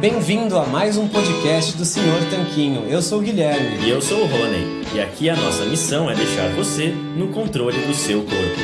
Bem-vindo a mais um podcast do Senhor Tanquinho. Eu sou o Guilherme. E eu sou o Rony. E aqui a nossa missão é deixar você no controle do seu corpo.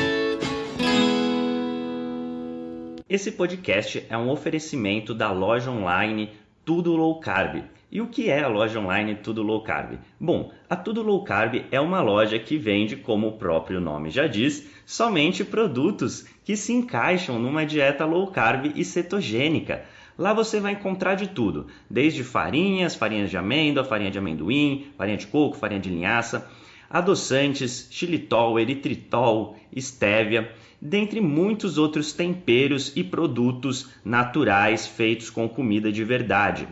Esse podcast é um oferecimento da loja online Tudo Low Carb. E o que é a loja online Tudo Low Carb? Bom, a Tudo Low Carb é uma loja que vende, como o próprio nome já diz, somente produtos que se encaixam numa dieta low carb e cetogênica. Lá você vai encontrar de tudo, desde farinhas, farinhas de amêndoa, farinha de amendoim, farinha de coco, farinha de linhaça, adoçantes, xilitol, eritritol, estévia, dentre muitos outros temperos e produtos naturais feitos com comida de verdade.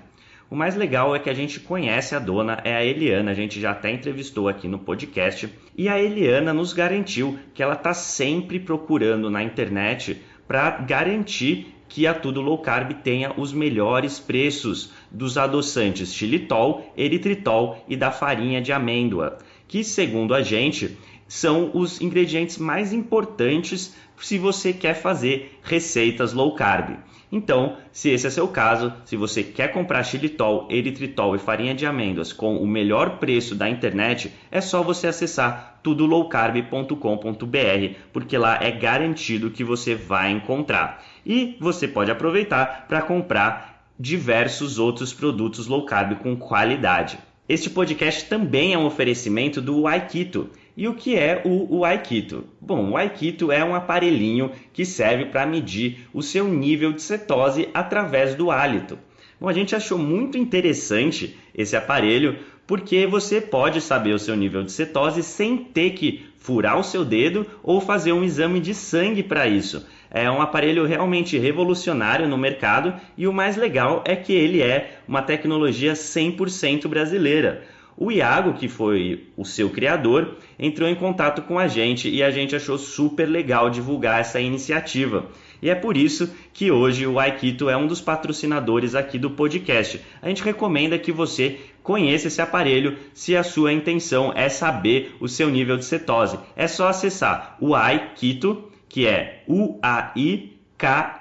O mais legal é que a gente conhece a dona, é a Eliana, a gente já até entrevistou aqui no podcast, e a Eliana nos garantiu que ela está sempre procurando na internet para garantir que a Tudo Low Carb tenha os melhores preços dos adoçantes xilitol, eritritol e da farinha de amêndoa, que segundo a gente são os ingredientes mais importantes se você quer fazer receitas low carb. Então, se esse é seu caso, se você quer comprar xilitol, eritritol e farinha de amêndoas com o melhor preço da internet, é só você acessar tudolowcarb.com.br, porque lá é garantido que você vai encontrar. E você pode aproveitar para comprar diversos outros produtos low carb com qualidade. Este podcast também é um oferecimento do Aikito. E o que é o, o Aikito? Bom, o Aikito é um aparelhinho que serve para medir o seu nível de cetose através do hálito. Bom, a gente achou muito interessante esse aparelho porque você pode saber o seu nível de cetose sem ter que furar o seu dedo ou fazer um exame de sangue para isso. É um aparelho realmente revolucionário no mercado e o mais legal é que ele é uma tecnologia 100% brasileira. O Iago, que foi o seu criador, entrou em contato com a gente e a gente achou super legal divulgar essa iniciativa. E é por isso que hoje o Aikito é um dos patrocinadores aqui do podcast. A gente recomenda que você conheça esse aparelho se a sua intenção é saber o seu nível de cetose. É só acessar o Aikito, que é u a i k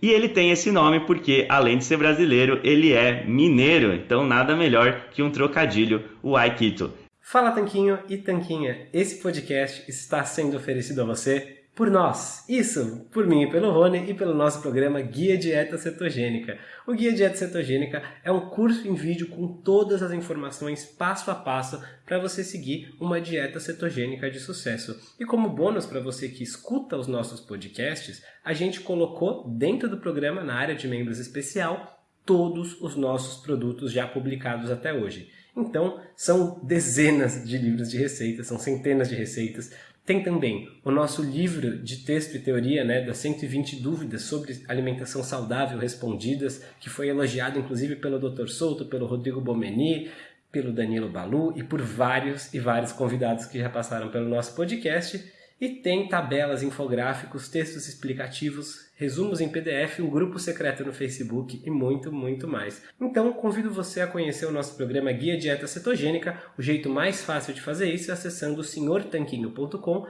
e ele tem esse nome porque, além de ser brasileiro, ele é mineiro. Então, nada melhor que um trocadilho, o Aikito. Fala Tanquinho e Tanquinha, esse podcast está sendo oferecido a você por nós. Isso, por mim e pelo Rony e pelo nosso programa Guia Dieta Cetogênica. O Guia Dieta Cetogênica é um curso em vídeo com todas as informações passo a passo para você seguir uma dieta cetogênica de sucesso. E como bônus para você que escuta os nossos podcasts, a gente colocou dentro do programa, na área de membros especial, todos os nossos produtos já publicados até hoje. Então, são dezenas de livros de receitas, são centenas de receitas. Tem também o nosso livro de texto e teoria, né, das 120 dúvidas sobre alimentação saudável respondidas, que foi elogiado inclusive pelo Dr. Souto, pelo Rodrigo Bomeni, pelo Danilo Balu e por vários e vários convidados que já passaram pelo nosso podcast. E tem tabelas, infográficos, textos explicativos, resumos em PDF, um grupo secreto no Facebook e muito, muito mais. Então, convido você a conhecer o nosso programa Guia Dieta Cetogênica. O jeito mais fácil de fazer isso é acessando senhortanquinho.com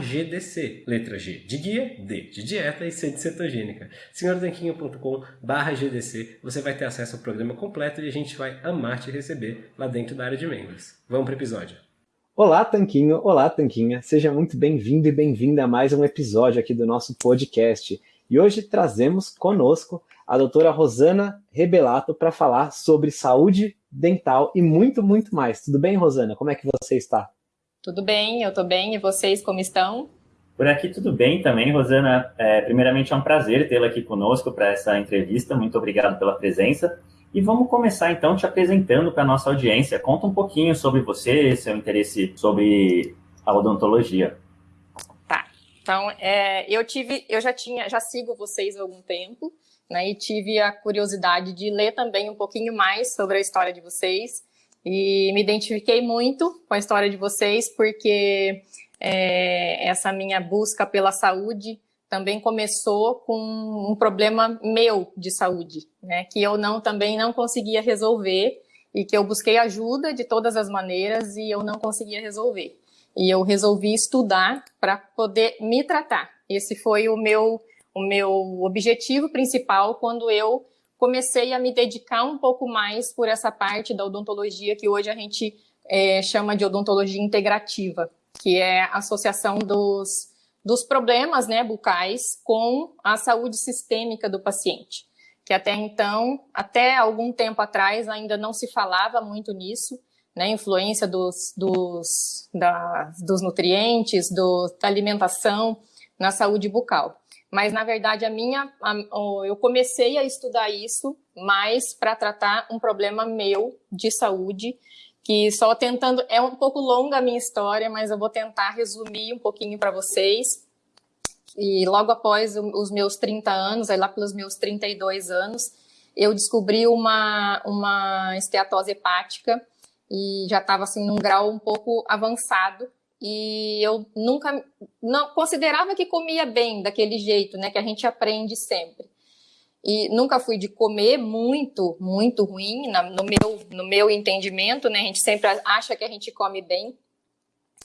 GDC. Letra G de guia, D de dieta e C de cetogênica. senhortanquinho.com GDC. Você vai ter acesso ao programa completo e a gente vai amar te receber lá dentro da área de membros. Vamos para o episódio. Olá, Tanquinho! Olá, Tanquinha! Seja muito bem-vindo e bem-vinda a mais um episódio aqui do nosso podcast. E hoje trazemos conosco a doutora Rosana Rebelato para falar sobre saúde dental e muito, muito mais. Tudo bem, Rosana? Como é que você está? Tudo bem, eu estou bem. E vocês, como estão? Por aqui tudo bem também, Rosana. É, primeiramente é um prazer tê-la aqui conosco para essa entrevista. Muito obrigado pela presença. E vamos começar então te apresentando para a nossa audiência. Conta um pouquinho sobre você, seu interesse sobre a odontologia. Então, é, eu tive, eu já tinha, já sigo vocês há algum tempo, né? E tive a curiosidade de ler também um pouquinho mais sobre a história de vocês. E me identifiquei muito com a história de vocês, porque é, essa minha busca pela saúde também começou com um problema meu de saúde, né, que eu não também não conseguia resolver e que eu busquei ajuda de todas as maneiras e eu não conseguia resolver. E eu resolvi estudar para poder me tratar. Esse foi o meu o meu objetivo principal quando eu comecei a me dedicar um pouco mais por essa parte da odontologia que hoje a gente é, chama de odontologia integrativa, que é a associação dos, dos problemas né, bucais com a saúde sistêmica do paciente. Que até então, até algum tempo atrás, ainda não se falava muito nisso, né, influência dos, dos, da, dos nutrientes, do, da alimentação na saúde bucal. Mas, na verdade, a minha, a, eu comecei a estudar isso mais para tratar um problema meu de saúde, que só tentando, é um pouco longa a minha história, mas eu vou tentar resumir um pouquinho para vocês. E logo após os meus 30 anos, aí lá pelos meus 32 anos, eu descobri uma, uma esteatose hepática e já estava assim num grau um pouco avançado e eu nunca não considerava que comia bem daquele jeito, né, que a gente aprende sempre. E nunca fui de comer muito, muito ruim, na, no meu no meu entendimento, né, a gente sempre acha que a gente come bem.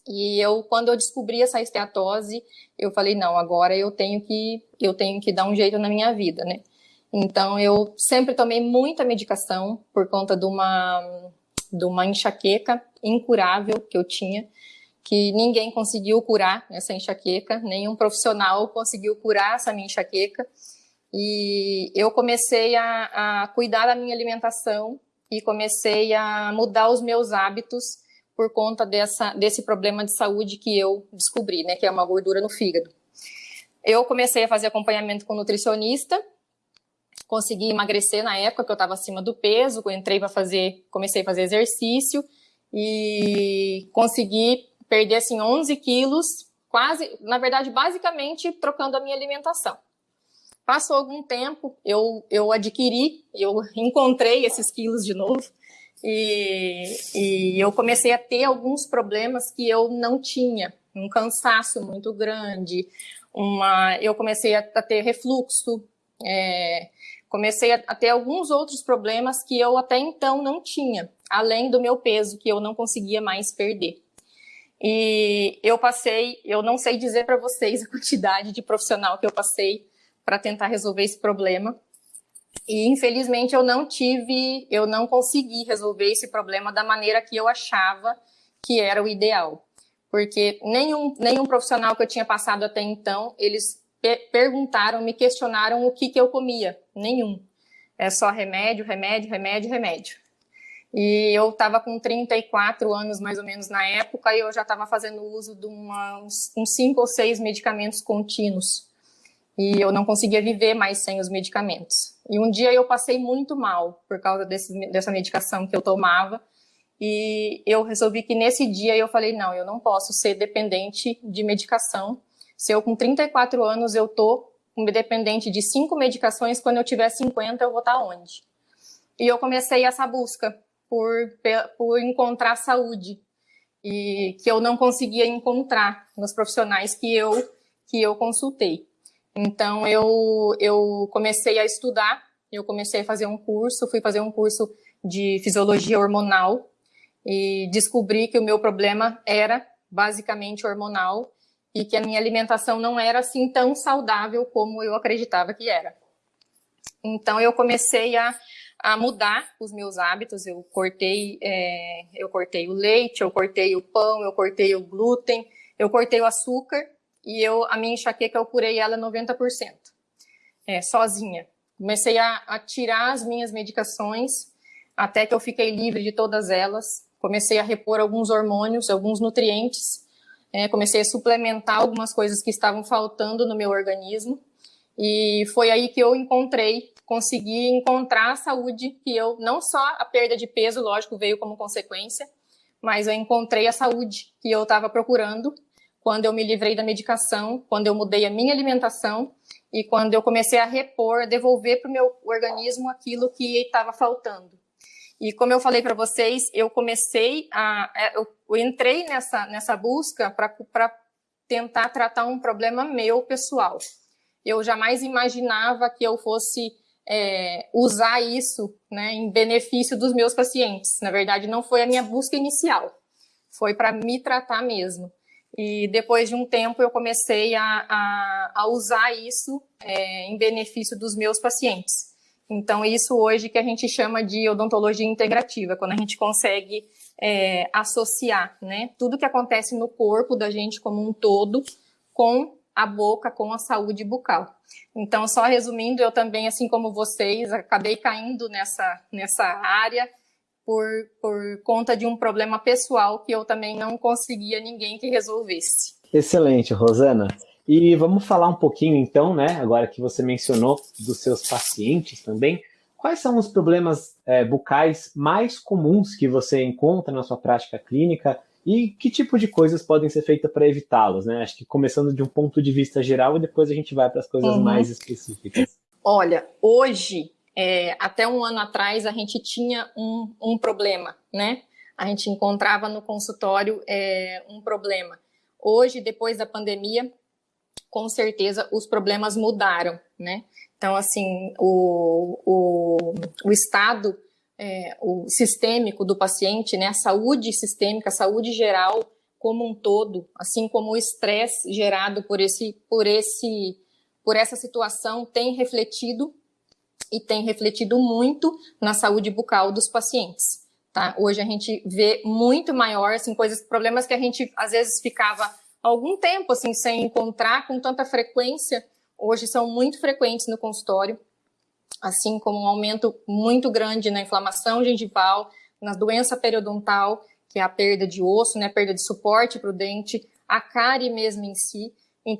E eu quando eu descobri essa esteatose, eu falei não, agora eu tenho que eu tenho que dar um jeito na minha vida, né? Então eu sempre tomei muita medicação por conta de uma de uma enxaqueca incurável que eu tinha que ninguém conseguiu curar essa enxaqueca, nenhum profissional conseguiu curar essa minha enxaqueca. E eu comecei a, a cuidar da minha alimentação e comecei a mudar os meus hábitos por conta dessa, desse problema de saúde que eu descobri, né, que é uma gordura no fígado. Eu comecei a fazer acompanhamento com nutricionista, consegui emagrecer na época que eu estava acima do peso, entrei para fazer, comecei a fazer exercício e consegui perder assim 11 quilos, quase, na verdade, basicamente trocando a minha alimentação. Passou algum tempo, eu, eu adquiri, eu encontrei esses quilos de novo e, e eu comecei a ter alguns problemas que eu não tinha, um cansaço muito grande, uma, eu comecei a, a ter refluxo, é, comecei a, ter alguns outros problemas que eu até então não tinha, além do meu peso que eu não conseguia mais perder. E eu passei, eu não sei dizer para vocês a quantidade de profissional que eu passei para tentar resolver esse problema. E infelizmente eu não tive, eu não consegui resolver esse problema da maneira que eu achava que era o ideal. Porque nenhum, nenhum profissional que eu tinha passado até então, eles perguntaram, me questionaram o que, que eu comia. Nenhum. É só remédio, remédio, remédio, remédio. E eu estava com 34 anos, mais ou menos, na época, e eu já estava fazendo uso de uma, uns, uns cinco ou seis medicamentos contínuos. E eu não conseguia viver mais sem os medicamentos. E um dia eu passei muito mal por causa desse, dessa medicação que eu tomava. E eu resolvi que nesse dia eu falei, não, eu não posso ser dependente de medicação. Se eu com 34 anos eu tô dependente de cinco medicações, quando eu tiver 50 eu vou estar tá onde? E eu comecei essa busca por, por encontrar saúde e que eu não conseguia encontrar nos profissionais que eu que eu consultei. Então eu eu comecei a estudar, eu comecei a fazer um curso, fui fazer um curso de fisiologia hormonal e descobri que o meu problema era basicamente hormonal e que a minha alimentação não era assim tão saudável como eu acreditava que era. Então eu comecei a a mudar os meus hábitos. Eu cortei, é, eu cortei o leite, eu cortei o pão, eu cortei o glúten, eu cortei o açúcar e eu, a minha enxaqueca eu curei ela 90%, é, sozinha. Comecei a, a tirar as minhas medicações até que eu fiquei livre de todas elas. Comecei a repor alguns hormônios, alguns nutrientes. É, comecei a suplementar algumas coisas que estavam faltando no meu organismo. E foi aí que eu encontrei consegui encontrar a saúde que eu, não só a perda de peso, lógico, veio como consequência, mas eu encontrei a saúde que eu estava procurando quando eu me livrei da medicação, quando eu mudei a minha alimentação e quando eu comecei a repor, a devolver para o meu organismo aquilo que estava faltando. E como eu falei para vocês, eu comecei a. É, eu, entrei nessa, nessa busca para tentar tratar um problema meu pessoal. Eu jamais imaginava que eu fosse é, usar isso né, em benefício dos meus pacientes. Na verdade, não foi a minha busca inicial, foi para me tratar mesmo. e depois de um tempo eu comecei a, a, a usar isso é, em benefício dos meus pacientes. Então, isso hoje que a gente chama de odontologia integrativa, quando a gente consegue é, associar né, tudo que acontece no corpo da gente como um todo com a boca, com a saúde bucal. Então, só resumindo, eu também, assim como vocês, acabei caindo nessa, nessa área por, por conta de um problema pessoal que eu também não conseguia ninguém que resolvesse. Excelente, Rosana. E vamos falar um pouquinho então, né, agora que você mencionou dos seus pacientes também, quais são os problemas é, bucais mais comuns que você encontra na sua prática clínica e que tipo de coisas podem ser feitas para evitá-los, né? Acho que começando de um ponto de vista geral e depois a gente vai para as coisas uhum. mais específicas. Olha, hoje, é, até um ano atrás, a gente tinha um, um problema, né? A gente encontrava no consultório é, um problema. Hoje, depois da pandemia, com certeza os problemas mudaram, né? Então, assim, o, o, o estado é, o sistêmico do paciente, né, a saúde sistêmica, a saúde geral como um todo, assim como o estresse gerado por esse, por esse, por essa situação tem refletido e tem refletido muito na saúde bucal dos pacientes. Tá? Hoje a gente vê muito maior, assim, coisas, problemas que a gente às vezes ficava algum tempo assim sem encontrar com tanta frequência, hoje são muito frequentes no consultório, assim como um aumento muito grande na inflamação gengival, na doença periodontal, que é a perda de osso, né, perda de suporte para o dente, a cárie mesmo em si,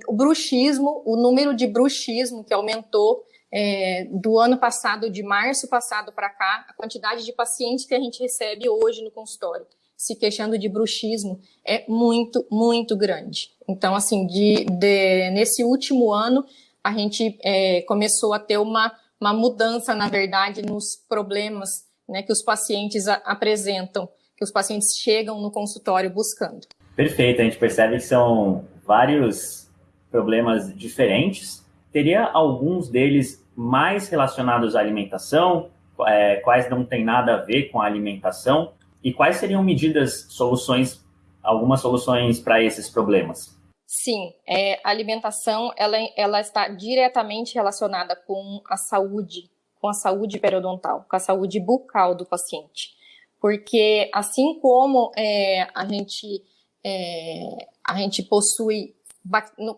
o bruxismo, o número de bruxismo que aumentou é, do ano passado, de março passado para cá, a quantidade de pacientes que a gente recebe hoje no consultório se queixando de bruxismo é muito, muito grande. Então, assim, de, de nesse último ano, a gente é, começou a ter uma, uma mudança, na verdade, nos problemas né, que os pacientes a, apresentam, que os pacientes chegam no consultório buscando. Perfeito, a gente percebe que são vários problemas diferentes. Teria alguns deles mais relacionados à alimentação, é, quais não tem nada a ver com a alimentação, e quais seriam medidas, soluções, algumas soluções para esses problemas? Sim, é, a alimentação ela, ela está diretamente relacionada com a saúde, com a saúde periodontal, com a saúde bucal do paciente. Porque assim como é, a gente é, a gente possui,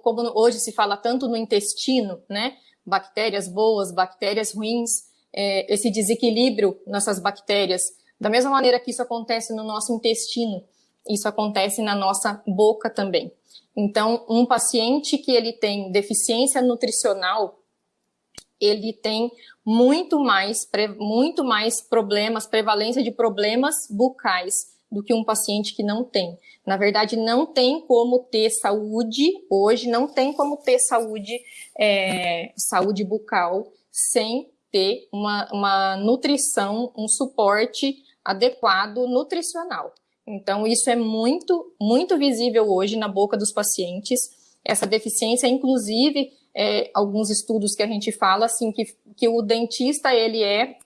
como hoje se fala tanto no intestino, né? Bactérias boas, bactérias ruins, é, esse desequilíbrio nessas bactérias da mesma maneira que isso acontece no nosso intestino, isso acontece na nossa boca também. Então, um paciente que ele tem deficiência nutricional, ele tem muito mais, muito mais problemas, prevalência de problemas bucais do que um paciente que não tem. Na verdade, não tem como ter saúde, hoje não tem como ter saúde, é, saúde bucal sem ter uma, uma nutrição, um suporte adequado nutricional. Então, isso é muito, muito visível hoje na boca dos pacientes. Essa deficiência, inclusive, é, alguns estudos que a gente fala, assim, que, que o dentista, ele é,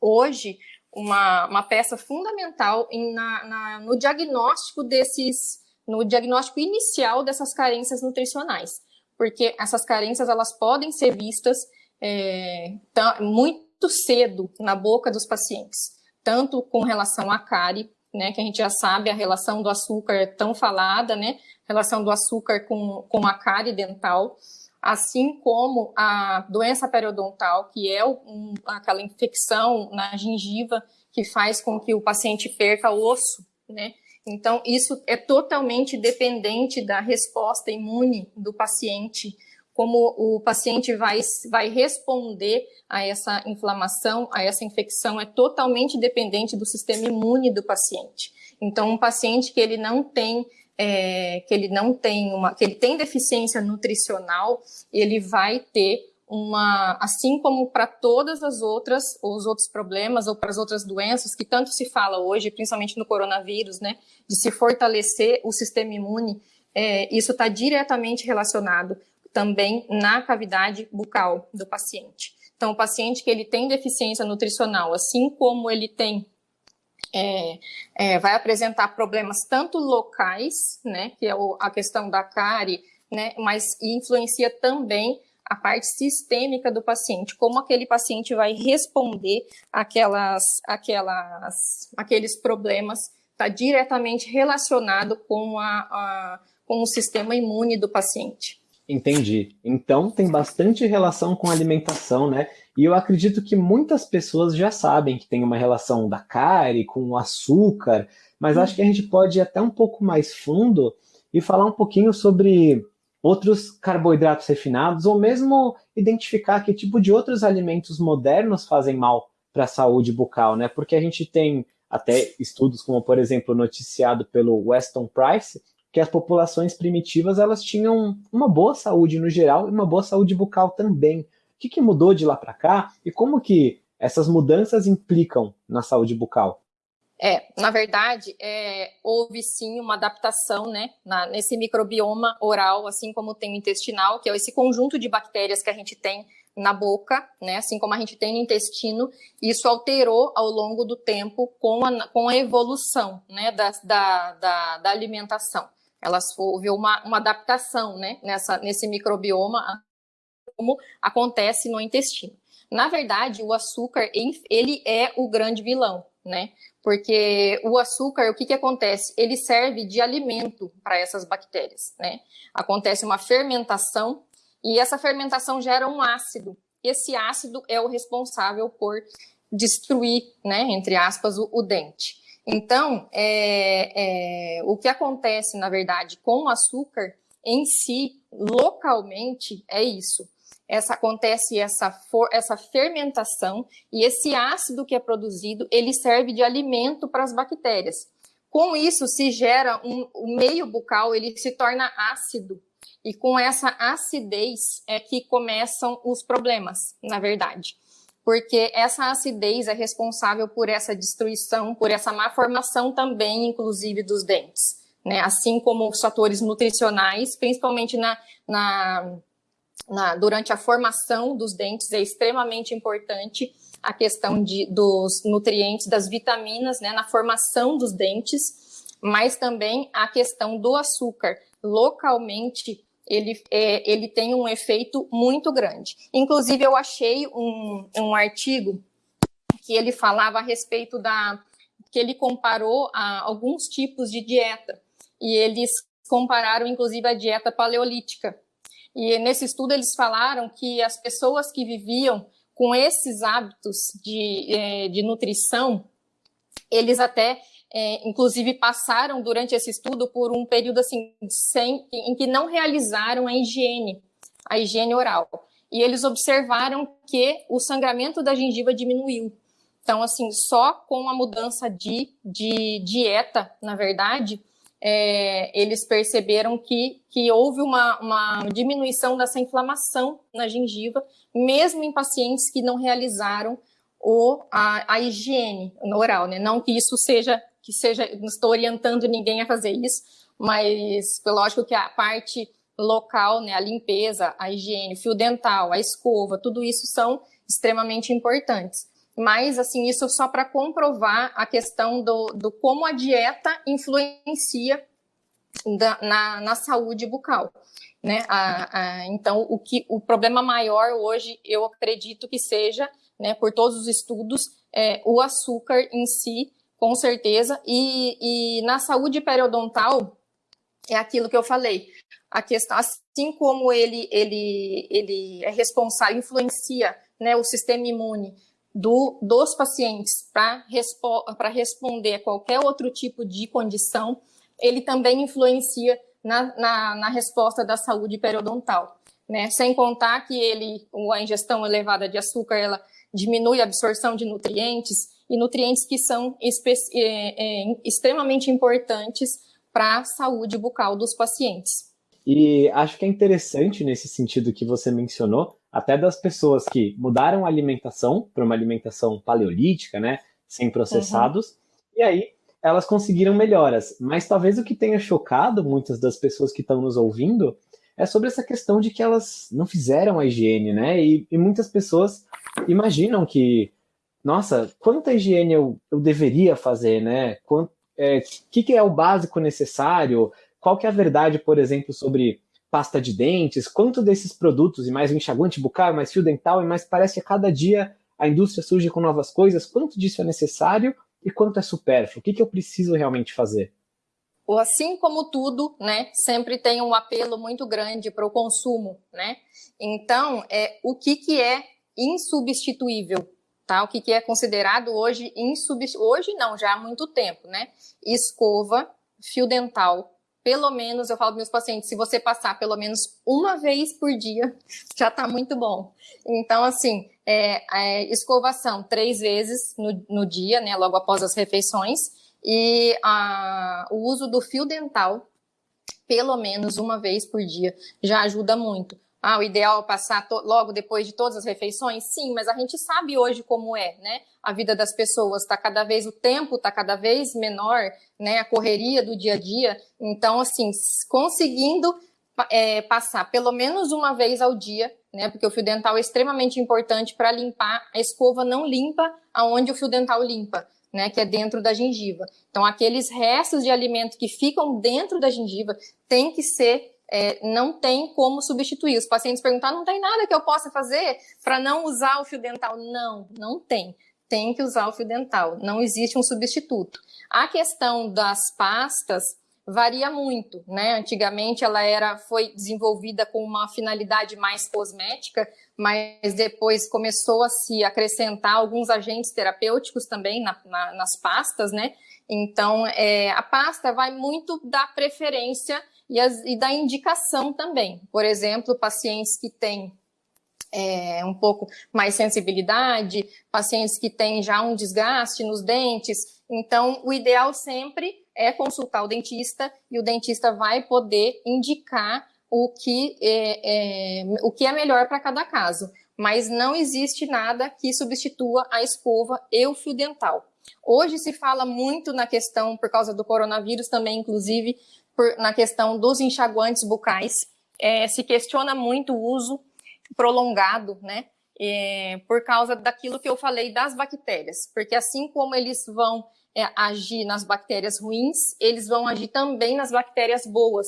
hoje, uma, uma peça fundamental em, na, na, no diagnóstico desses, no diagnóstico inicial dessas carências nutricionais. Porque essas carências, elas podem ser vistas é, muito cedo na boca dos pacientes tanto com relação à cárie, né, que a gente já sabe a relação do açúcar tão falada, né, relação do açúcar com, com a cárie dental, assim como a doença periodontal, que é um, aquela infecção na gengiva que faz com que o paciente perca osso, né, então, isso é totalmente dependente da resposta imune do paciente como o paciente vai, vai responder a essa inflamação, a essa infecção, é totalmente dependente do sistema imune do paciente. Então, um paciente que ele não tem é, que ele não tem uma, que ele tem deficiência nutricional, ele vai ter uma, assim como para todas as outras, os outros problemas ou para as outras doenças que tanto se fala hoje, principalmente no coronavírus, né, de se fortalecer o sistema imune, é, isso está diretamente relacionado também na cavidade bucal do paciente. Então, o paciente que ele tem deficiência nutricional, assim como ele tem é, é, vai apresentar problemas tanto locais, né, que é o, a questão da cárie, né, mas influencia também a parte sistêmica do paciente, como aquele paciente vai responder aquelas, aquelas, aqueles problemas, está diretamente relacionado com, a, a, com o sistema imune do paciente. Entendi. Então tem bastante relação com alimentação, né? E eu acredito que muitas pessoas já sabem que tem uma relação da cárie com o açúcar, mas acho que a gente pode ir até um pouco mais fundo e falar um pouquinho sobre outros carboidratos refinados, ou mesmo identificar que tipo de outros alimentos modernos fazem mal para a saúde bucal, né? Porque a gente tem até estudos como, por exemplo, noticiado pelo Weston Price, que as populações primitivas elas tinham uma boa saúde no geral e uma boa saúde bucal também. O que, que mudou de lá para cá e como que essas mudanças implicam na saúde bucal? É, na verdade, é, houve sim uma adaptação, né, na, nesse microbioma oral, assim como tem o intestinal, que é esse conjunto de bactérias que a gente tem na boca, né, assim como a gente tem no intestino, isso alterou ao longo do tempo com a, com a evolução, né, da, da, da, da alimentação. Elas houve uma, uma adaptação, né, nessa, nesse microbioma, como acontece no intestino. Na verdade, o açúcar, ele é o grande vilão, né? Porque o açúcar, o que, que acontece? Ele serve de alimento para essas bactérias, né? Acontece uma fermentação e essa fermentação gera um ácido. Esse ácido é o responsável por destruir, né, entre aspas, o, o dente. Então, é, é, o que acontece, na verdade, com o açúcar em si, localmente, é isso essa acontece essa, for, essa fermentação e esse ácido que é produzido, ele serve de alimento para as bactérias. Com isso, se gera um, o meio bucal, ele se torna ácido. E com essa acidez é que começam os problemas, na verdade. Porque essa acidez é responsável por essa destruição, por essa má formação também, inclusive, dos dentes. Né? Assim como os fatores nutricionais, principalmente na, na na, durante a formação dos dentes é extremamente importante a questão de, dos nutrientes, das vitaminas, né, na formação dos dentes, mas também a questão do açúcar. Localmente, ele, é, ele tem um efeito muito grande. Inclusive, eu achei um, um artigo que ele falava a respeito da. que ele comparou a alguns tipos de dieta. E eles compararam, inclusive, a dieta paleolítica, e nesse estudo eles falaram que as pessoas que viviam com esses hábitos de, é, de nutrição, eles até, é, inclusive, passaram durante esse estudo por um período assim sem, em que não realizaram a higiene, a higiene oral. E eles observaram que o sangramento da gengiva diminuiu. Então, assim, só com a mudança de, de dieta, na verdade, é, eles perceberam que, que houve uma, uma diminuição dessa inflamação na gengiva, mesmo em pacientes que não realizaram o, a, a higiene oral, né? Não que isso seja, que seja, não estou orientando ninguém a fazer isso, mas lógico que a parte local, né, a limpeza, a higiene, o fio dental, a escova, tudo isso são extremamente importantes mas assim isso só para comprovar a questão do, do, como a dieta influencia da, na, na, saúde bucal. Né? A, a, então, o, que, o problema maior hoje, eu acredito que seja, né, por todos os estudos, é, o açúcar em si, com certeza, e, e na saúde periodontal, é aquilo que eu falei. A questão, assim como ele, ele, ele é responsável, influencia né, o sistema imune, do, dos pacientes para respo responder a qualquer outro tipo de condição, ele também influencia na, na, na resposta da saúde periodontal. Né? Sem contar que ele, a ingestão elevada de açúcar, ela diminui a absorção de nutrientes, e nutrientes que são é, é, extremamente importantes para a saúde bucal dos pacientes. E acho que é interessante nesse sentido que você mencionou, até das pessoas que mudaram a alimentação para uma alimentação paleolítica, né, sem processados, uhum. e aí elas conseguiram melhoras. Mas talvez o que tenha chocado muitas das pessoas que estão nos ouvindo é sobre essa questão de que elas não fizeram a higiene, né? E, e muitas pessoas imaginam que nossa, quanta higiene eu, eu deveria fazer, né? O é, que, que é o básico necessário? Qual que é a verdade, por exemplo, sobre pasta de dentes? Quanto desses produtos, e mais enxaguante bucal, mais fio dental, e mais parece que a cada dia a indústria surge com novas coisas, quanto disso é necessário e quanto é supérfluo? O que, que eu preciso realmente fazer? assim como tudo, né, sempre tem um apelo muito grande para o consumo, né? Então, é o que que é insubstituível, tá? O que que é considerado hoje insubstituível? Hoje não, já há muito tempo, né? Escova, fio dental, pelo menos eu falo para meus pacientes, se você passar pelo menos uma vez por dia, já está muito bom. Então, assim, é, é, escovação três vezes no, no dia, né, logo após as refeições e a, o uso do fio dental, pelo menos uma vez por dia, já ajuda muito. Ah, o ideal é passar logo depois de todas as refeições? Sim, mas a gente sabe hoje como é, né? A vida das pessoas está cada vez, o tempo está cada vez menor, né? A correria do dia a dia. Então, assim, conseguindo é, passar pelo menos uma vez ao dia, né? Porque o fio dental é extremamente importante para limpar. A escova não limpa aonde o fio dental limpa né, que é dentro da gengiva. Então, aqueles restos de alimento que ficam dentro da gengiva tem que ser, é, não tem como substituir. Os pacientes perguntam, ah, não tem nada que eu possa fazer para não usar o fio dental? Não, não tem. Tem que usar o fio dental. Não existe um substituto. A questão das pastas, varia muito, né? Antigamente ela era foi desenvolvida com uma finalidade mais cosmética, mas depois começou a se acrescentar alguns agentes terapêuticos também na, na, nas pastas, né? Então é, a pasta vai muito da preferência e, as, e da indicação também. Por exemplo, pacientes que têm é, um pouco mais sensibilidade, pacientes que têm já um desgaste nos dentes. Então, o ideal sempre é consultar o dentista e o dentista vai poder indicar o que é, é o que é melhor para cada caso. Mas não existe nada que substitua a escova e o fio dental. Hoje se fala muito na questão, por causa do coronavírus também, inclusive, por, na questão dos enxaguantes bucais. É, se questiona muito o uso prolongado, né? É, por causa daquilo que eu falei das bactérias. Porque assim como eles vão é, agir nas bactérias ruins, eles vão agir também nas bactérias boas.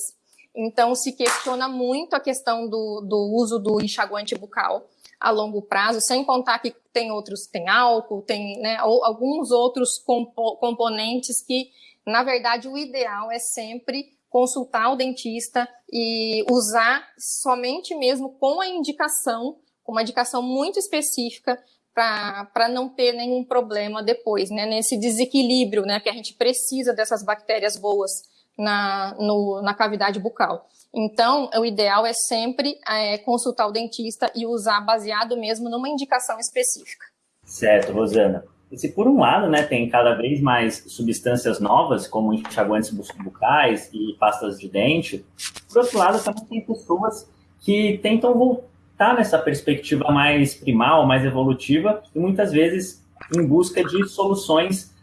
Então, se questiona muito a questão do, do uso do enxaguante bucal a longo prazo, sem contar que tem outros, tem álcool, tem né, alguns outros compo componentes que, na verdade, o ideal é sempre consultar o dentista e usar somente mesmo com a indicação, com uma indicação muito específica para não ter nenhum problema depois, né? Nesse desequilíbrio, né? Que a gente precisa dessas bactérias boas na, no, na cavidade bucal. Então, o ideal é sempre é, consultar o dentista e usar baseado mesmo numa indicação específica. Certo, Rosana. Se por um lado, né, tem cada vez mais substâncias novas, como enxaguantes bucais e pastas de dente, por outro lado, também tem pessoas que tentam voltar nessa perspectiva mais primal, mais evolutiva, e muitas vezes em busca de soluções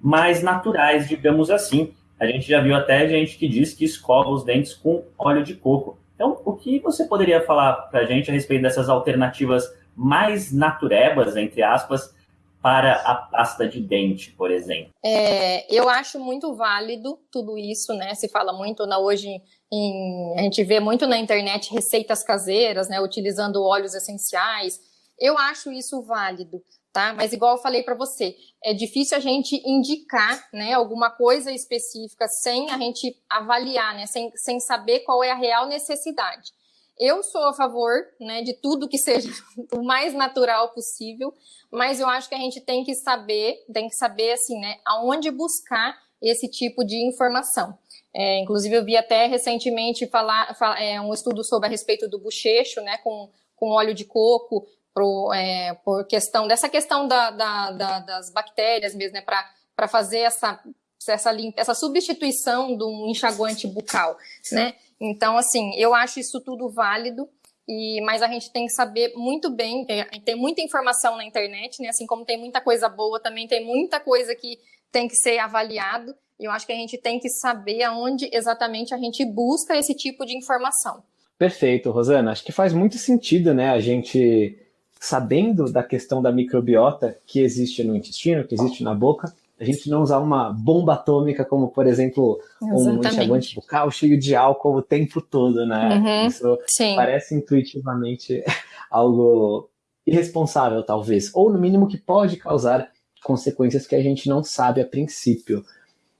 mais naturais, digamos assim. A gente já viu até gente que diz que escova os dentes com óleo de coco. Então, o que você poderia falar para a gente a respeito dessas alternativas mais naturebas, entre aspas, para a pasta de dente, por exemplo? É, eu acho muito válido tudo isso, né? Se fala muito na, hoje, em, a gente vê muito na internet receitas caseiras, né? Utilizando óleos essenciais. Eu acho isso válido, tá? Mas igual eu falei para você, é difícil a gente indicar, né? Alguma coisa específica sem a gente avaliar, né? Sem, sem saber qual é a real necessidade. Eu sou a favor né, de tudo que seja o mais natural possível, mas eu acho que a gente tem que saber, tem que saber assim, né, aonde buscar esse tipo de informação. É, inclusive, eu vi até recentemente falar, falar é, um estudo sobre a respeito do bochecho, né, com, com óleo de coco, pro, é, por questão dessa questão da, da, da, das bactérias mesmo, né, para fazer essa essa, essa substituição do enxaguante bucal, né? Então, assim, eu acho isso tudo válido, e, mas a gente tem que saber muito bem, tem, tem muita informação na internet, né? Assim como tem muita coisa boa, também tem muita coisa que tem que ser avaliado, e eu acho que a gente tem que saber aonde exatamente a gente busca esse tipo de informação. Perfeito, Rosana. Acho que faz muito sentido, né, a gente sabendo da questão da microbiota que existe no intestino, que existe na boca, a gente não usar uma bomba atômica como, por exemplo, Exatamente. um enxaguante bucal cheio de álcool o tempo todo, né? Uhum, Isso sim. parece intuitivamente algo irresponsável, talvez, ou no mínimo que pode causar consequências que a gente não sabe a princípio.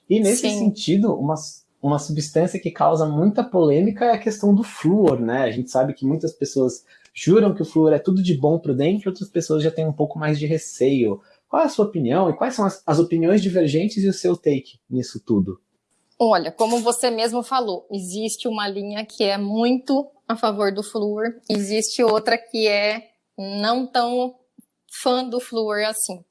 E nesse sim. sentido, uma, uma substância que causa muita polêmica é a questão do flúor, né? A gente sabe que muitas pessoas juram que o flúor é tudo de bom para dentro, outras pessoas já têm um pouco mais de receio. Qual é a sua opinião e quais são as, as opiniões divergentes e o seu take nisso tudo? Olha, como você mesmo falou, existe uma linha que é muito a favor do flúor, existe outra que é não tão fã do flúor assim.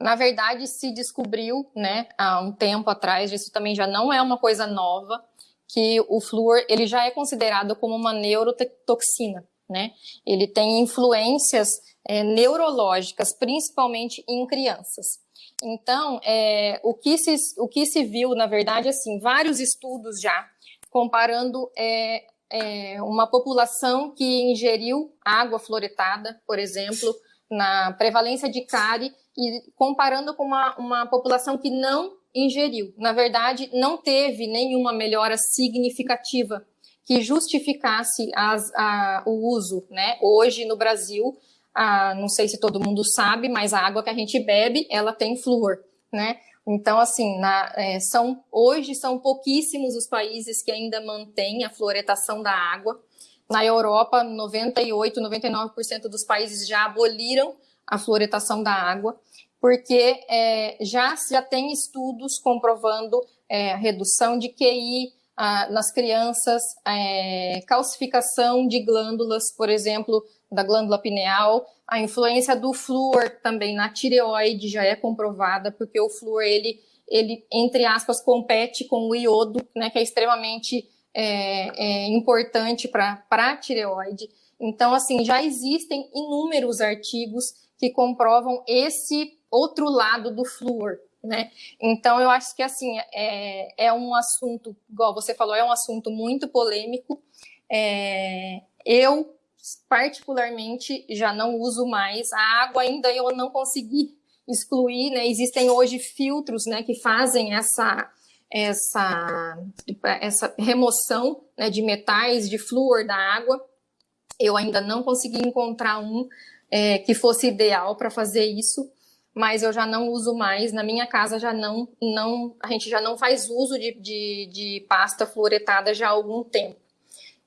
Na verdade, se descobriu, né, há um tempo atrás, isso também já não é uma coisa nova, que o flúor ele já é considerado como uma neurotoxina, né? Ele tem influências é, neurológicas, principalmente em crianças. Então, é, o, que se, o que se viu, na verdade, assim, vários estudos já comparando é, é, uma população que ingeriu água fluoretada, por exemplo, na prevalência de cárie, e comparando com uma, uma população que não ingeriu. Na verdade, não teve nenhuma melhora significativa que justificasse as, a, o uso, né? Hoje no Brasil, a, não sei se todo mundo sabe, mas a água que a gente bebe, ela tem flúor, né? Então, assim, na, é, são, hoje são pouquíssimos os países que ainda mantêm a fluoretação da água. Na Europa, 98, 99% dos países já aboliram a fluoretação da água, porque é, já, já tem estudos comprovando é, redução de QI nas crianças, é, calcificação de glândulas, por exemplo, da glândula pineal, a influência do flúor também na tireoide já é comprovada, porque o flúor, ele, ele entre aspas, compete com o iodo, né, que é extremamente é, é importante para a tireoide. Então, assim, já existem inúmeros artigos que comprovam esse outro lado do flúor, né? Então, eu acho que, assim, é, é um assunto, igual você falou, é um assunto muito polêmico. É, eu, particularmente, já não uso mais. A água ainda eu não consegui excluir, né? Existem hoje filtros, né, que fazem essa essa essa remoção né, de metais, de flúor da água. Eu ainda não consegui encontrar um é, que fosse ideal para fazer isso, mas eu já não uso mais. Na minha casa já não, não a gente já não faz uso de, de, de pasta fluoretada já há algum tempo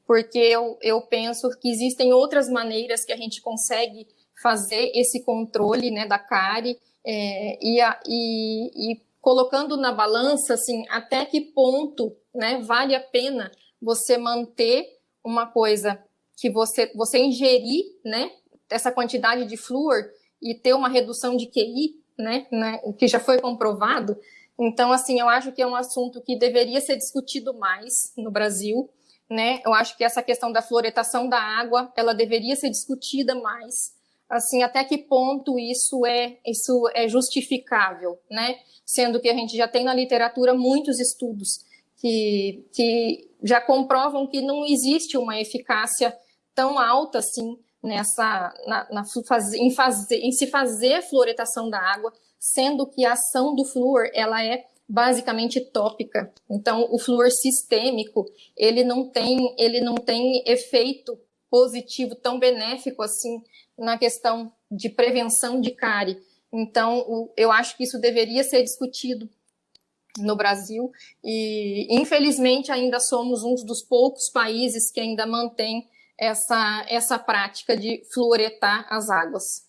porque eu, eu penso que existem outras maneiras que a gente consegue fazer esse controle né, da cárie é, e, a, e, e, colocando na balança assim, até que ponto né, vale a pena você manter uma coisa que você, você ingerir né, essa quantidade de flúor e ter uma redução de QI, né, né, que já foi comprovado. Então, assim, eu acho que é um assunto que deveria ser discutido mais no Brasil né? Eu acho que essa questão da fluoretação da água, ela deveria ser discutida mais. Assim, até que ponto isso é isso é justificável, né? Sendo que a gente já tem na literatura muitos estudos que, que já comprovam que não existe uma eficácia tão alta assim nessa na, na em, fazer, em se fazer fluoretação da água, sendo que a ação do flúor ela é basicamente tópica. Então, o flúor sistêmico, ele não tem, ele não tem efeito positivo tão benéfico assim na questão de prevenção de cárie. Então, o, eu acho que isso deveria ser discutido no Brasil e, infelizmente, ainda somos um dos poucos países que ainda mantém essa, essa prática de fluoretar as águas.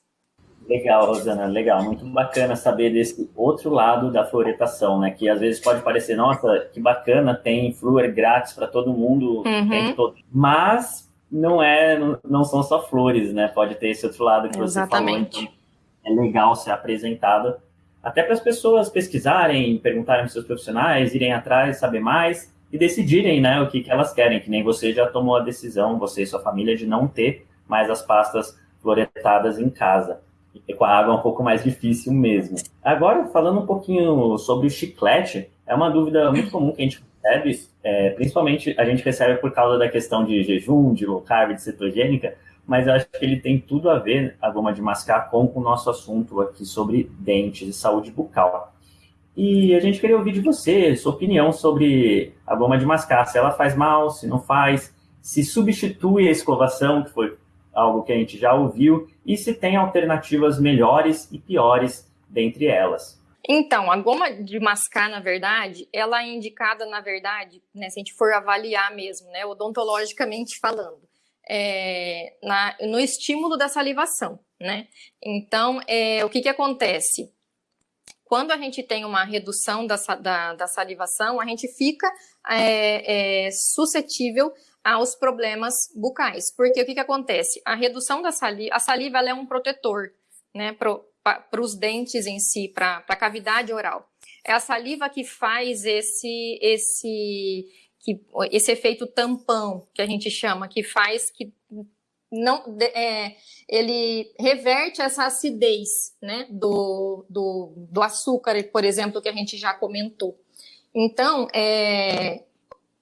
Legal, Rosana, legal. Muito bacana saber desse outro lado da fluoretação, né? Que às vezes pode parecer, nossa, que bacana, tem flúor grátis para todo mundo, uhum. todo... mas não é, não são só flores, né? Pode ter esse outro lado que Exatamente. você falou. Então é legal ser apresentado até para as pessoas pesquisarem, perguntarem aos seus profissionais, irem atrás, saber mais e decidirem, né, o que, que elas querem. Que nem você já tomou a decisão, você e sua família, de não ter mais as pastas fluoretadas em casa. E com a água é um pouco mais difícil mesmo. Agora, falando um pouquinho sobre o chiclete, é uma dúvida muito comum que a gente recebe, é, principalmente a gente recebe por causa da questão de jejum, de low carb, de cetogênica, mas eu acho que ele tem tudo a ver, a goma de mascar, com o nosso assunto aqui sobre dentes e saúde bucal. E a gente queria ouvir de você, sua opinião sobre a goma de mascar, se ela faz mal, se não faz, se substitui a escovação, que foi algo que a gente já ouviu, e se tem alternativas melhores e piores dentre elas. Então, a goma de mascar, na verdade, ela é indicada, na verdade, né, se a gente for avaliar mesmo, né, odontologicamente falando, é, na, no estímulo da salivação, né? Então, é, o que que acontece? Quando a gente tem uma redução da, da, da salivação, a gente fica é, é suscetível aos problemas bucais. Porque o que, que acontece? A redução da saliva, a saliva é um protetor, né, para os dentes em si, para a cavidade oral. É a saliva que faz esse, esse, que, esse efeito tampão, que a gente chama, que faz que não é, ele reverte essa acidez né, do, do, do, açúcar, por exemplo, que a gente já comentou. Então, é,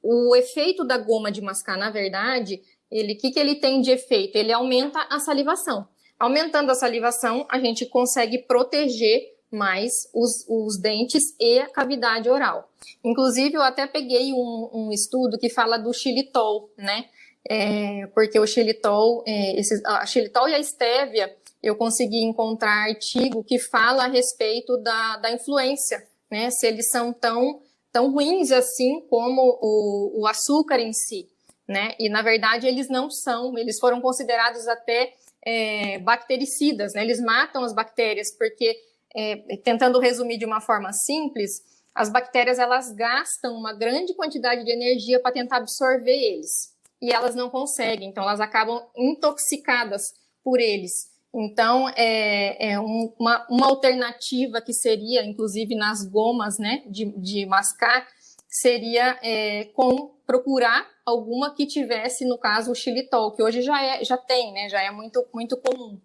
o efeito da goma de mascar, na verdade, ele que, que ele tem de efeito? Ele aumenta a salivação. Aumentando a salivação, a gente consegue proteger mais os, os dentes e a cavidade oral. Inclusive, eu até peguei um, um estudo que fala do xilitol, né? É, porque o xilitol, é, esse, a xilitol e a estévia, eu consegui encontrar artigo que fala a respeito da, da influência, né? Se eles são tão, tão ruins assim como o, o açúcar em si, né? E, na verdade, eles não são, eles foram considerados até é, bactericidas, né? Eles matam as bactérias, porque, é, tentando resumir de uma forma simples, as bactérias elas gastam uma grande quantidade de energia para tentar absorver eles e elas não conseguem, então elas acabam intoxicadas por eles. Então, é, é um, uma, uma alternativa que seria, inclusive nas gomas né, de, de mascar, seria é, com procurar alguma que tivesse, no caso, o xilitol, que hoje já, é, já tem, né, já é muito, muito comum.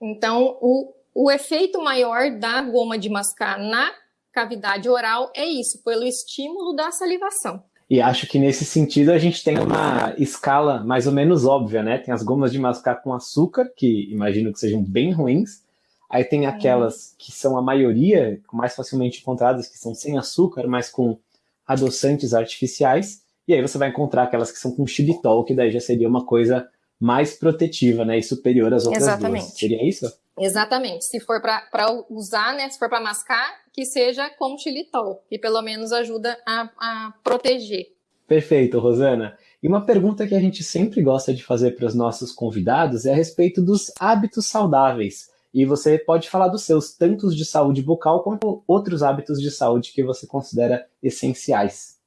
Então, o, o efeito maior da goma de mascar na cavidade oral é isso, pelo estímulo da salivação. E acho que nesse sentido a gente tem uma escala mais ou menos óbvia, né? Tem as gomas de mascar com açúcar, que imagino que sejam bem ruins. Aí tem aquelas que são a maioria, mais facilmente encontradas, que são sem açúcar, mas com adoçantes artificiais, e aí você vai encontrar aquelas que são com xilitol, que daí já seria uma coisa mais protetiva, né, e superior às outras Exatamente. duas. Seria isso? Exatamente. Se for para usar, né, se for para mascar, que seja com xilitol, que pelo menos ajuda a, a proteger. Perfeito, Rosana. E uma pergunta que a gente sempre gosta de fazer para os nossos convidados é a respeito dos hábitos saudáveis. E você pode falar dos seus, tanto de saúde bucal quanto outros hábitos de saúde que você considera essenciais.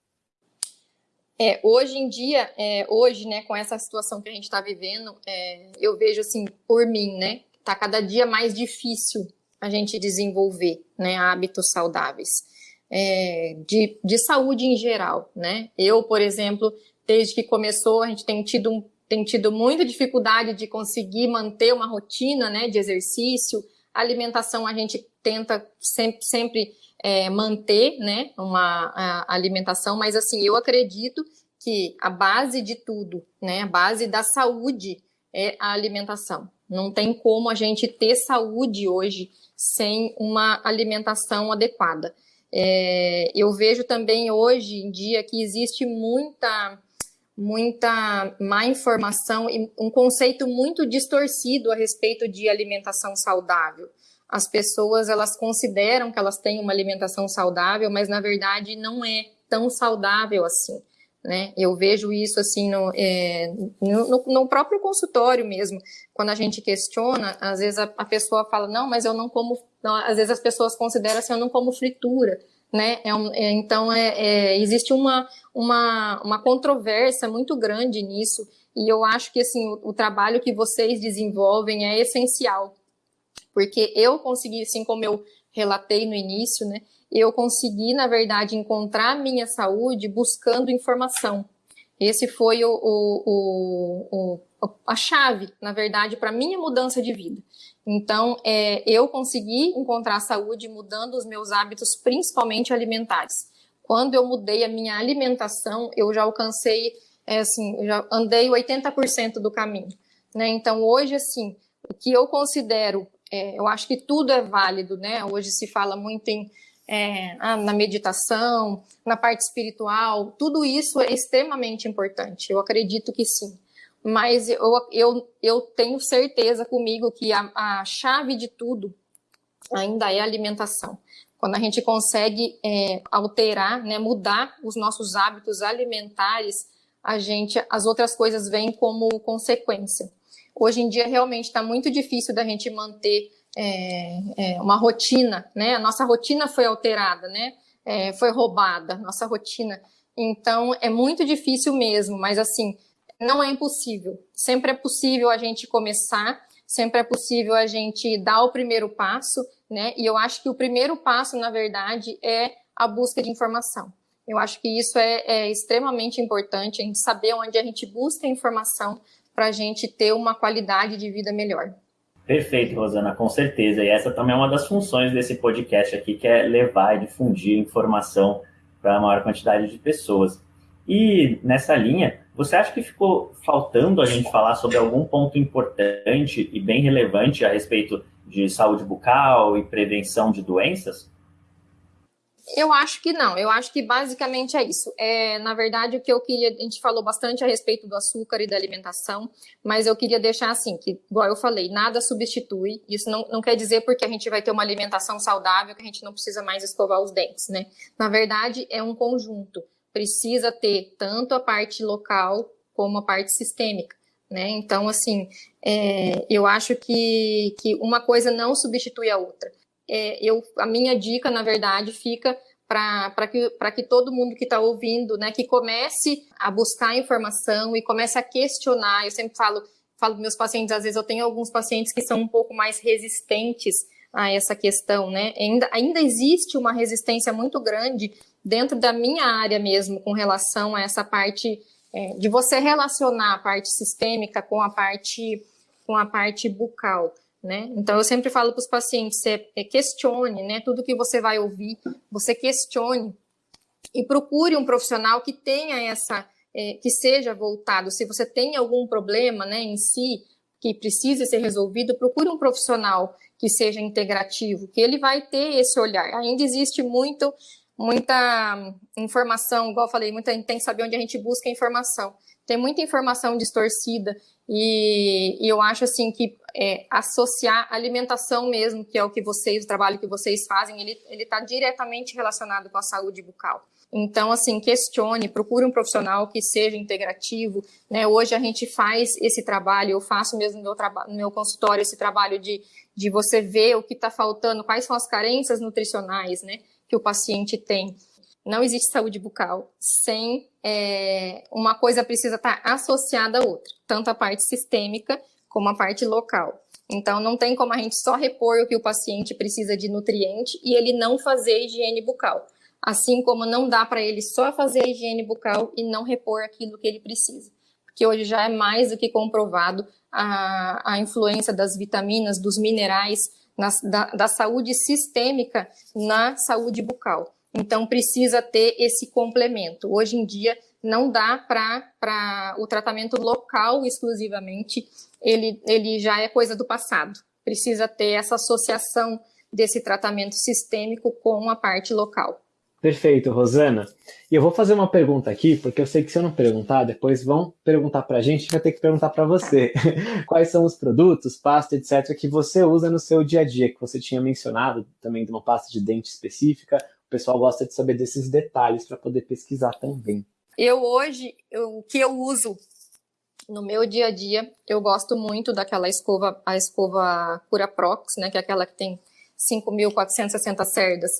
É, hoje em dia, é, hoje, né, com essa situação que a gente está vivendo, é, eu vejo assim, por mim, né, tá cada dia mais difícil a gente desenvolver, né, hábitos saudáveis, é, de, de saúde em geral, né. Eu, por exemplo, desde que começou, a gente tem tido um tem tido muita dificuldade de conseguir manter uma rotina né, de exercício. A alimentação a gente tenta sempre, sempre é, manter né, uma alimentação, mas assim, eu acredito que a base de tudo, né, a base da saúde é a alimentação. Não tem como a gente ter saúde hoje sem uma alimentação adequada. É, eu vejo também hoje em dia que existe muita muita má informação e um conceito muito distorcido a respeito de alimentação saudável. As pessoas elas consideram que elas têm uma alimentação saudável, mas na verdade não é tão saudável assim. Né? Eu vejo isso assim no, é, no, no, próprio consultório mesmo. Quando a gente questiona, às vezes a, a pessoa fala, não, mas eu não como. Não, às vezes as pessoas consideram assim, eu não como fritura né? É um, é, então, é, é, existe uma, uma, uma controvérsia muito grande nisso, e eu acho que assim, o, o, trabalho que vocês desenvolvem é essencial, porque eu consegui, assim como eu relatei no início, né? Eu consegui, na verdade, encontrar a minha saúde buscando informação. Esse foi o, o, o, a chave, na verdade, para minha mudança de vida. Então, é, eu consegui encontrar saúde mudando os meus hábitos, principalmente alimentares. Quando eu mudei a minha alimentação, eu já alcancei, é, assim, já andei 80% do caminho. né? Então, hoje, assim, o que eu considero, é, eu acho que tudo é válido, né? Hoje se fala muito em é, ah, na meditação, na parte espiritual, tudo isso é extremamente importante. Eu acredito que sim. Mas eu, eu, eu tenho certeza comigo que a, a chave de tudo ainda é alimentação. Quando a gente consegue é, alterar, né, mudar os nossos hábitos alimentares, a gente, as outras coisas vêm como consequência. Hoje em dia realmente está muito difícil da gente manter é, é, uma rotina, né? A nossa rotina foi alterada, né? É, foi roubada, nossa rotina. Então é muito difícil mesmo, mas assim não é impossível. Sempre é possível a gente começar, sempre é possível a gente dar o primeiro passo, né? E eu acho que o primeiro passo, na verdade, é a busca de informação. Eu acho que isso é, é extremamente importante, a gente saber onde a gente busca informação para a gente ter uma qualidade de vida melhor. Perfeito, Rosana, com certeza. E essa também é uma das funções desse podcast aqui, que é levar e difundir informação para a maior quantidade de pessoas. E nessa linha, você acha que ficou faltando a gente falar sobre algum ponto importante e bem relevante a respeito de saúde bucal e prevenção de doenças? Eu acho que não, eu acho que basicamente é isso. É, na verdade, o que eu queria, a gente falou bastante a respeito do açúcar e da alimentação, mas eu queria deixar assim, que, igual eu falei, nada substitui. Isso não, não quer dizer porque a gente vai ter uma alimentação saudável que a gente não precisa mais escovar os dentes, né? Na verdade, é um conjunto. Precisa ter tanto a parte local como a parte sistêmica. Né? Então, assim, é, eu acho que, que uma coisa não substitui a outra é, eu, a minha dica, na verdade, fica para que, que todo mundo que está ouvindo, né, que comece a buscar informação e comece a questionar. Eu sempre falo, falo meus pacientes, às vezes eu tenho alguns pacientes que são um pouco mais resistentes a essa questão, né? Ainda, ainda existe uma resistência muito grande dentro da minha área mesmo com relação a essa parte é, de você relacionar a parte sistêmica com a parte com a parte bucal. Né? Então, eu sempre falo para os pacientes, você é, questione, né? Tudo que você vai ouvir, você questione e procure um profissional que tenha essa, é, que seja voltado. Se você tem algum problema, né, em si, que precise ser resolvido, procure um profissional que seja integrativo, que ele vai ter esse olhar. Ainda existe muito, muita informação, igual eu falei, muita, tem que saber onde a gente busca informação. Tem muita informação distorcida e, e eu acho assim que é, associar alimentação mesmo, que é o que vocês, o trabalho que vocês fazem, ele está diretamente relacionado com a saúde bucal. Então, assim, questione, procure um profissional que seja integrativo. Né? Hoje a gente faz esse trabalho, eu faço mesmo no meu, no meu consultório esse trabalho de, de você ver o que está faltando, quais são as carências nutricionais né, que o paciente tem. Não existe saúde bucal sem é, uma coisa precisa estar tá associada à outra, tanto a parte sistêmica como a parte local. Então, não tem como a gente só repor o que o paciente precisa de nutriente e ele não fazer higiene bucal. Assim como não dá para ele só fazer a higiene bucal e não repor aquilo que ele precisa. Porque hoje já é mais do que comprovado a, a influência das vitaminas, dos minerais, na, da, da saúde sistêmica na saúde bucal. Então, precisa ter esse complemento. Hoje em dia, não dá para o tratamento local exclusivamente, ele, ele já é coisa do passado. Precisa ter essa associação desse tratamento sistêmico com a parte local. Perfeito, Rosana. E eu vou fazer uma pergunta aqui, porque eu sei que se eu não perguntar, depois vão perguntar para a gente, vai ter que perguntar para você. Quais são os produtos, pasta, etc., que você usa no seu dia a dia, que você tinha mencionado também de uma pasta de dente específica, pessoal gosta de saber desses detalhes para poder pesquisar também. Eu hoje, o que eu uso no meu dia a dia, eu gosto muito daquela escova, a escova Cura Prox, né, que é aquela que tem 5.460 cerdas.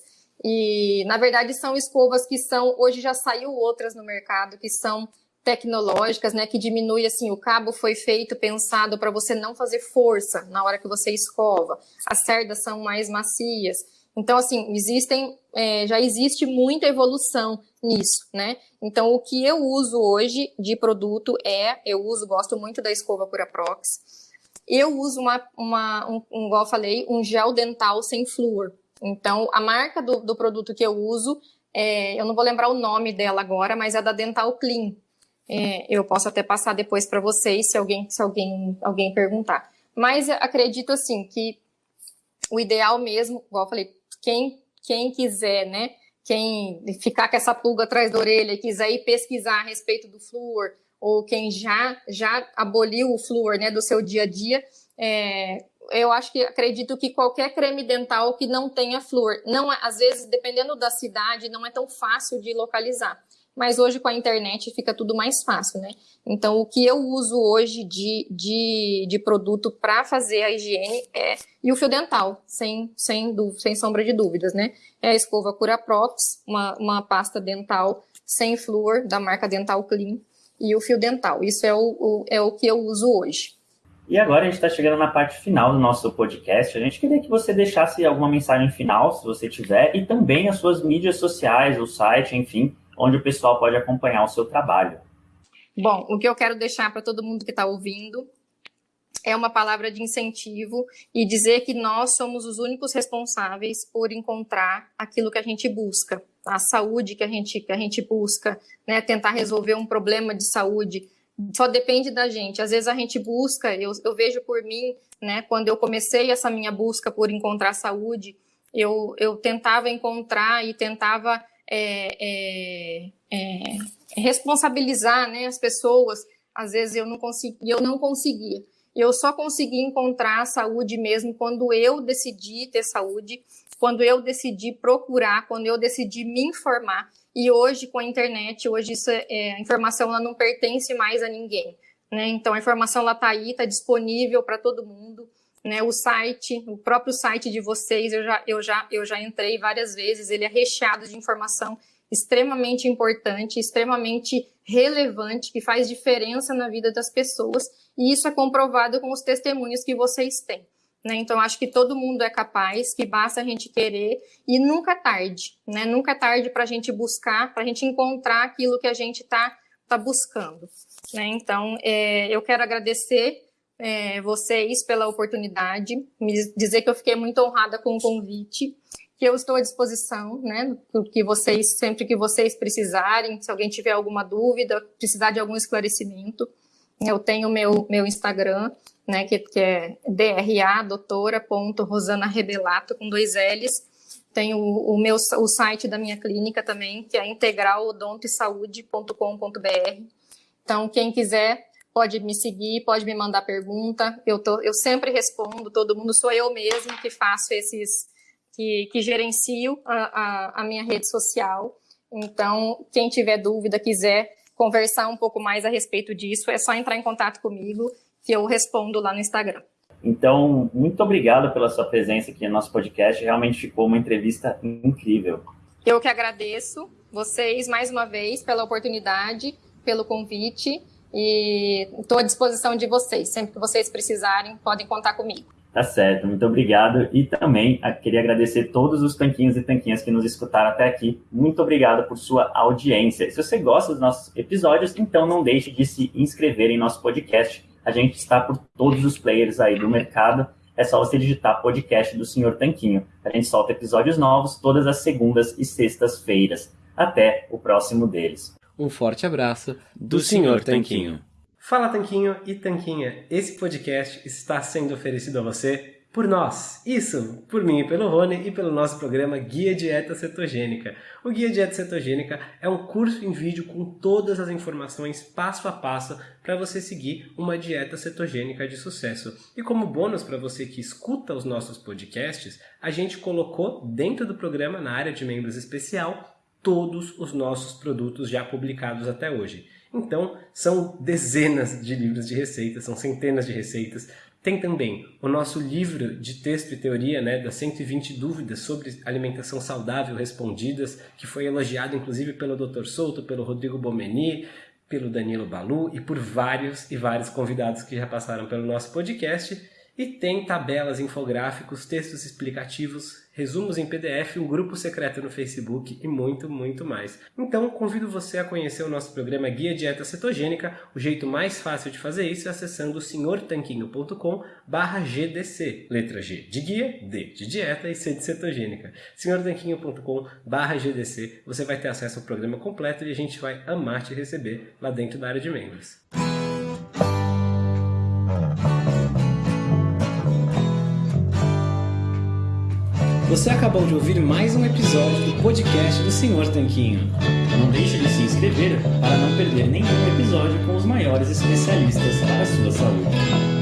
E, na verdade, são escovas que são, hoje já saiu outras no mercado, que são tecnológicas, né, que diminui assim, o cabo foi feito pensado para você não fazer força na hora que você escova. As cerdas são mais macias. Então, assim, existem, é, já existe muita evolução nisso, né? Então, o que eu uso hoje de produto é, eu uso, gosto muito da escova Curaprox. Eu uso uma, uma um, um, igual eu falei, um gel dental sem flúor. Então, a marca do, do produto que eu uso, é, eu não vou lembrar o nome dela agora, mas é da Dental Clean. é, eu posso até passar depois para vocês se alguém se alguém alguém perguntar. Mas acredito assim que o ideal mesmo, igual eu falei, quem quem quiser, né, quem ficar com essa pulga atrás da orelha e quiser ir pesquisar a respeito do flúor, ou quem já, já aboliu o flúor né, do seu dia a dia, é, eu acho que acredito que qualquer creme dental que não tenha flúor, não, é, às vezes, dependendo da cidade, não é tão fácil de localizar mas hoje com a internet fica tudo mais fácil, né? Então, o que eu uso hoje de, de, de produto para fazer a higiene é. E o fio dental, sem, sem, sem sombra de dúvidas, né? É a escova Cura Props, uma, uma pasta dental sem flúor, da marca Dental Clean, e o fio dental. Isso é o, o é o que eu uso hoje. E agora a gente está chegando na parte final do nosso podcast. A gente queria que você deixasse alguma mensagem final, se você tiver, e também as suas mídias sociais, o site, enfim, onde o pessoal pode acompanhar o seu trabalho. Bom, o que eu quero deixar para todo mundo que está ouvindo é uma palavra de incentivo e dizer que nós somos os únicos responsáveis por encontrar aquilo que a gente busca, a saúde que a gente, que a gente busca, né? tentar resolver um problema de saúde. Só depende da gente. Às vezes a gente busca, eu, eu vejo por mim, né, quando eu comecei essa minha busca por encontrar saúde, eu, eu tentava encontrar e tentava é, é, é, responsabilizar né, as pessoas. Às vezes eu não conseguia, eu não conseguia. Eu só consegui encontrar a saúde mesmo quando eu decidi ter saúde, quando eu decidi procurar, quando eu decidi me informar. E hoje, com a internet, hoje isso é, é a informação ela não pertence mais a ninguém. Né? Então, a informação está aí, está disponível para todo mundo né, o site, o próprio site de vocês, eu já, eu, já, eu já entrei várias vezes, ele é recheado de informação extremamente importante, extremamente relevante, que faz diferença na vida das pessoas, e isso é comprovado com os testemunhos que vocês têm. Né? Então, acho que todo mundo é capaz, que basta a gente querer, e nunca é tarde, né? nunca é tarde para a gente buscar, para a gente encontrar aquilo que a gente está tá buscando. Né? Então, é, eu quero agradecer é, vocês pela oportunidade, me dizer que eu fiquei muito honrada com o convite, que eu estou à disposição, né, que vocês, sempre que vocês precisarem, se alguém tiver alguma dúvida, precisar de algum esclarecimento, eu tenho meu, meu Instagram, né, que, que é dra doutora.rosanarebelato, com dois L's, tem o, o, meu, o site da minha clínica também, que é integralodontoesaude.com.br. Então, quem quiser pode me seguir, pode me mandar pergunta. Eu, tô, eu sempre respondo, todo mundo sou eu mesmo que faço esses, que, que gerencio a, a, a minha rede social. Então, quem tiver dúvida, quiser conversar um pouco mais a respeito disso, é só entrar em contato comigo que eu respondo lá no Instagram. Então, muito obrigado pela sua presença aqui no nosso podcast. Realmente ficou uma entrevista incrível. Eu que agradeço vocês mais uma vez pela oportunidade, pelo convite e estou à disposição de vocês. Sempre que vocês precisarem, podem contar comigo. Tá certo, muito obrigado. E também ah, queria agradecer todos os tanquinhos e tanquinhas que nos escutaram até aqui. Muito obrigado por sua audiência. Se você gosta dos nossos episódios, então não deixe de se inscrever em nosso podcast. A gente está por todos os players aí do mercado. É só você digitar podcast do Senhor Tanquinho. A gente solta episódios novos todas as segundas e sextas-feiras. Até o próximo deles. Um forte abraço do, do Sr. Tanquinho. Fala Tanquinho e Tanquinha, esse podcast está sendo oferecido a você por nós. Isso, por mim e pelo Rony e pelo nosso programa Guia Dieta Cetogênica. O Guia Dieta Cetogênica é um curso em vídeo com todas as informações passo a passo para você seguir uma dieta cetogênica de sucesso. E como bônus para você que escuta os nossos podcasts, a gente colocou dentro do programa na área de membros especial todos os nossos produtos já publicados até hoje. Então, são dezenas de livros de receitas, são centenas de receitas. Tem também o nosso livro de texto e teoria, né, das 120 dúvidas sobre alimentação saudável respondidas, que foi elogiado inclusive pelo Dr. Souto, pelo Rodrigo Bomeni, pelo Danilo Balu e por vários e vários convidados que já passaram pelo nosso podcast. E tem tabelas, infográficos, textos explicativos, resumos em PDF, um grupo secreto no Facebook e muito, muito mais. Então, convido você a conhecer o nosso programa Guia Dieta Cetogênica. O jeito mais fácil de fazer isso é acessando senhortanquinho.com GDC. Letra G de guia, D de dieta e C de cetogênica. senhortanquinho.com GDC. Você vai ter acesso ao programa completo e a gente vai amar te receber lá dentro da área de membros. Você acabou de ouvir mais um episódio do podcast do Senhor Tanquinho. Não deixe de se inscrever para não perder nenhum episódio com os maiores especialistas para a sua saúde.